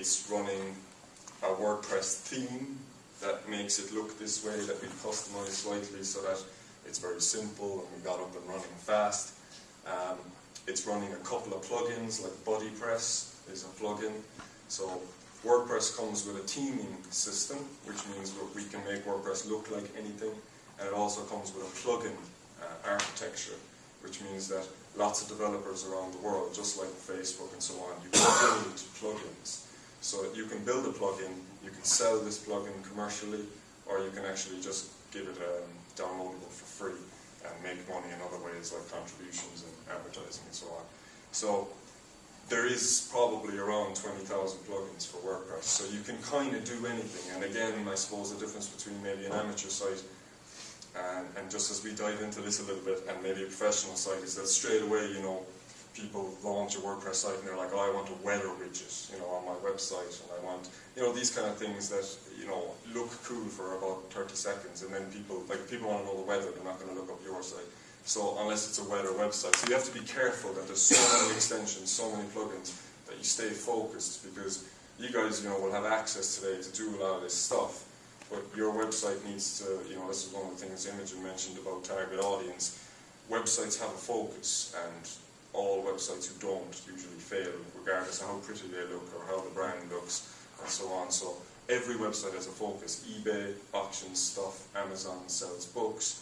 it's running a WordPress theme that makes it look this way that we've customized slightly so that it's very simple and we got up and running fast. Um, it's running a couple of plugins like BuddyPress is a plugin. So WordPress comes with a theming system, which means we can make WordPress look like anything, and it also comes with a plugin uh, architecture, which means that lots of developers around the world, just like Facebook and so on, you can build plugins. So you can build a plugin, you can sell this plugin commercially, or you can actually just give it um, downloadable for free and make money in other ways like contributions and advertising and so on. So there is probably around 20,000 plugins for WordPress, so you can kind of do anything. And again, I suppose the difference between maybe an amateur site and, and just as we dive into this a little bit, and maybe a professional site, is that straight away, you know, people launch a WordPress site and they're like, oh, I want a weather widget, you know, on my website, and I want, you know, these kind of things that, you know, look cool for about 30 seconds, and then people, like, people want to know the weather, they're not going to look up your site. So unless it's a weather website. So you have to be careful that there's so many extensions, so many plugins, that you stay focused because you guys, you know, will have access today to do a lot of this stuff. But your website needs to, you know, this is one of the things Imogen mentioned about target audience. Websites have a focus and all websites who don't usually fail, regardless of how pretty they look or how the brand looks and so on. So every website has a focus. eBay auctions stuff, Amazon sells books,